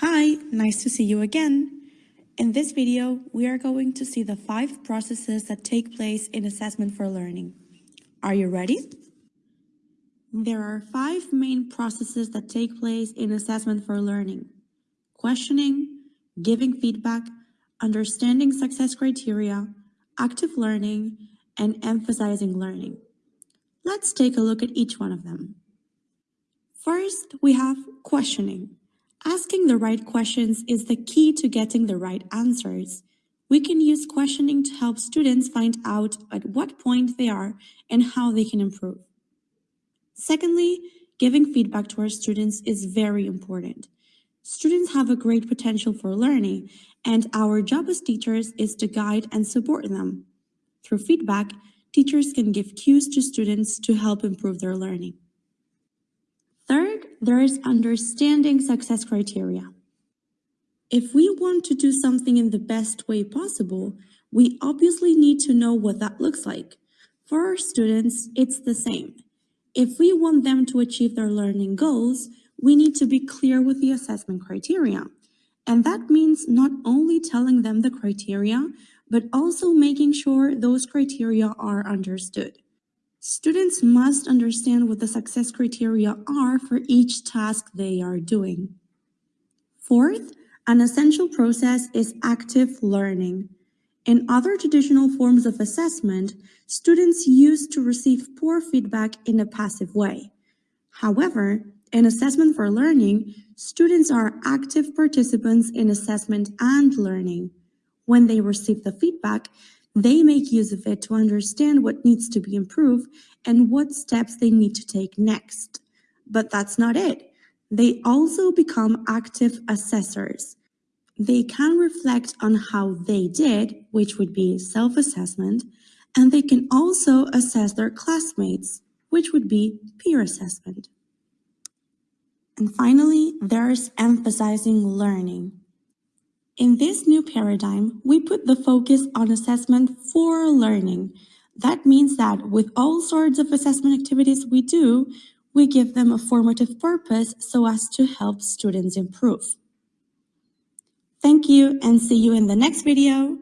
Hi, nice to see you again. In this video, we are going to see the five processes that take place in assessment for learning. Are you ready? There are five main processes that take place in assessment for learning. Questioning, giving feedback, understanding success criteria, active learning, and emphasizing learning. Let's take a look at each one of them. First, we have questioning. Asking the right questions is the key to getting the right answers. We can use questioning to help students find out at what point they are and how they can improve. Secondly, giving feedback to our students is very important. Students have a great potential for learning, and our job as teachers is to guide and support them. Through feedback, teachers can give cues to students to help improve their learning. There is understanding success criteria. If we want to do something in the best way possible, we obviously need to know what that looks like. For our students, it's the same. If we want them to achieve their learning goals, we need to be clear with the assessment criteria. And that means not only telling them the criteria, but also making sure those criteria are understood. Students must understand what the success criteria are for each task they are doing. Fourth, an essential process is active learning. In other traditional forms of assessment, students used to receive poor feedback in a passive way. However, in assessment for learning, students are active participants in assessment and learning. When they receive the feedback, they make use of it to understand what needs to be improved and what steps they need to take next. But that's not it. They also become active assessors. They can reflect on how they did, which would be self-assessment, and they can also assess their classmates, which would be peer assessment. And finally, there's emphasizing learning. In this new paradigm, we put the focus on assessment for learning. That means that with all sorts of assessment activities we do, we give them a formative purpose so as to help students improve. Thank you and see you in the next video.